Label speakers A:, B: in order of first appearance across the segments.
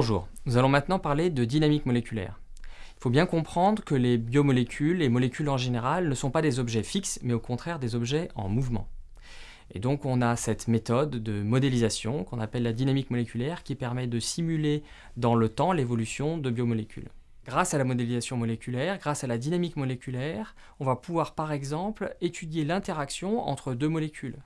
A: Bonjour, nous allons maintenant parler de dynamique moléculaire. Il faut bien comprendre que les biomolécules, les molécules en général, ne sont pas des objets fixes, mais au contraire des objets en mouvement. Et donc on a cette méthode de modélisation qu'on appelle la dynamique moléculaire qui permet de simuler dans le temps l'évolution de biomolécules. Grâce à la modélisation moléculaire, grâce à la dynamique moléculaire, on va pouvoir par exemple étudier l'interaction entre deux molécules.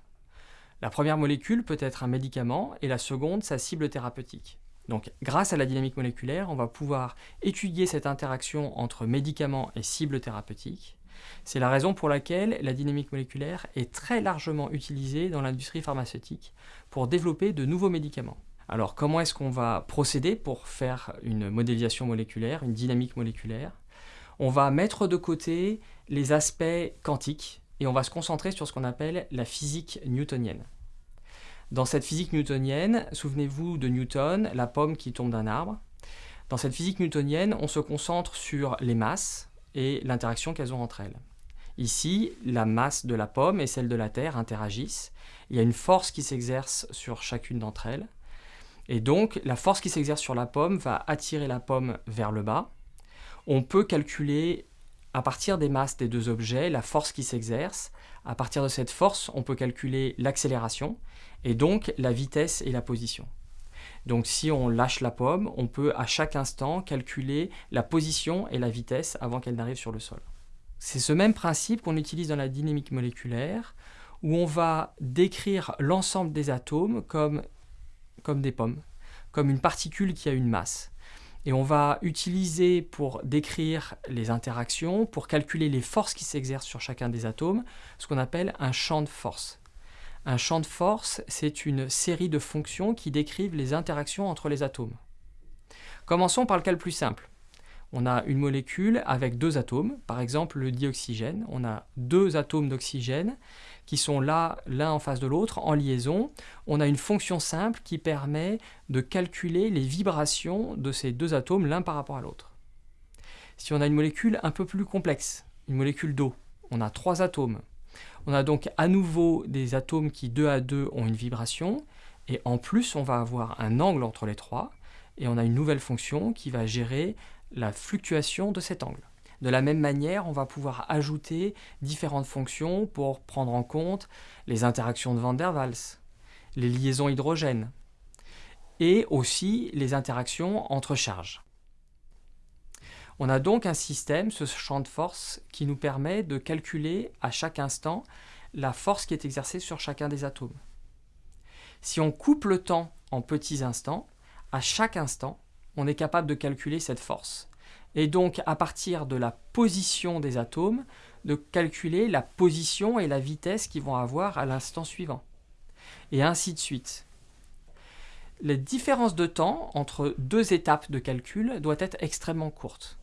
A: La première molécule peut être un médicament et la seconde sa cible thérapeutique. Donc grâce à la dynamique moléculaire, on va pouvoir étudier cette interaction entre médicaments et cibles thérapeutiques. C'est la raison pour laquelle la dynamique moléculaire est très largement utilisée dans l'industrie pharmaceutique pour développer de nouveaux médicaments. Alors comment est-ce qu'on va procéder pour faire une modélisation moléculaire, une dynamique moléculaire? On va mettre de côté les aspects quantiques et on va se concentrer sur ce qu'on appelle la physique newtonienne. Dans cette physique newtonienne, souvenez-vous de Newton, la pomme qui tombe d'un arbre. Dans cette physique newtonienne, on se concentre sur les masses et l'interaction qu'elles ont entre elles. Ici, la masse de la pomme et celle de la Terre interagissent. Il y a une force qui s'exerce sur chacune d'entre elles. Et donc, la force qui s'exerce sur la pomme va attirer la pomme vers le bas. On peut calculer, à partir des masses des deux objets, la force qui s'exerce. À partir de cette force, on peut calculer l'accélération et donc la vitesse et la position. Donc si on lâche la pomme, on peut à chaque instant calculer la position et la vitesse avant qu'elle n'arrive sur le sol. C'est ce même principe qu'on utilise dans la dynamique moléculaire, où on va décrire l'ensemble des atomes comme, comme des pommes, comme une particule qui a une masse. Et on va utiliser pour décrire les interactions, pour calculer les forces qui s'exercent sur chacun des atomes, ce qu'on appelle un champ de force. Un champ de force, c'est une série de fonctions qui décrivent les interactions entre les atomes. Commençons par le cas le plus simple. On a une molécule avec deux atomes, par exemple le dioxygène. On a deux atomes d'oxygène qui sont là, l'un en face de l'autre, en liaison. On a une fonction simple qui permet de calculer les vibrations de ces deux atomes l'un par rapport à l'autre. Si on a une molécule un peu plus complexe, une molécule d'eau, on a trois atomes, on a donc à nouveau des atomes qui, deux à deux, ont une vibration, et en plus, on va avoir un angle entre les trois, et on a une nouvelle fonction qui va gérer la fluctuation de cet angle. De la même manière, on va pouvoir ajouter différentes fonctions pour prendre en compte les interactions de Van der Waals, les liaisons hydrogènes, et aussi les interactions entre charges. On a donc un système, ce champ de force, qui nous permet de calculer à chaque instant la force qui est exercée sur chacun des atomes. Si on coupe le temps en petits instants, à chaque instant, on est capable de calculer cette force. Et donc, à partir de la position des atomes, de calculer la position et la vitesse qu'ils vont avoir à l'instant suivant. Et ainsi de suite. La différence de temps entre deux étapes de calcul doit être extrêmement courte.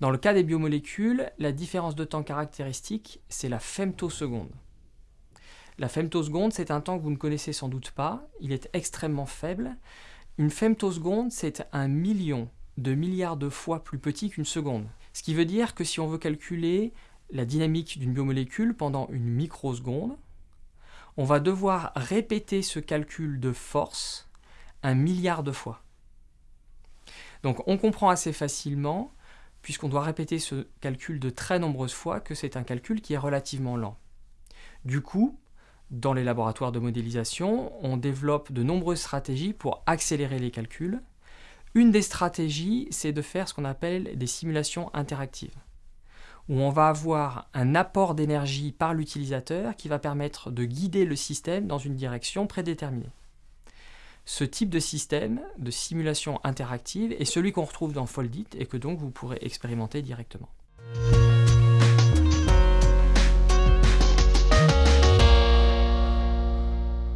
A: Dans le cas des biomolécules, la différence de temps caractéristique, c'est la femtoseconde. La femtoseconde, c'est un temps que vous ne connaissez sans doute pas, il est extrêmement faible. Une femtoseconde, c'est un million de milliards de fois plus petit qu'une seconde. Ce qui veut dire que si on veut calculer la dynamique d'une biomolécule pendant une microseconde, on va devoir répéter ce calcul de force un milliard de fois. Donc on comprend assez facilement puisqu'on doit répéter ce calcul de très nombreuses fois, que c'est un calcul qui est relativement lent. Du coup, dans les laboratoires de modélisation, on développe de nombreuses stratégies pour accélérer les calculs. Une des stratégies, c'est de faire ce qu'on appelle des simulations interactives, où on va avoir un apport d'énergie par l'utilisateur qui va permettre de guider le système dans une direction prédéterminée. Ce type de système de simulation interactive est celui qu'on retrouve dans Foldit et que donc vous pourrez expérimenter directement.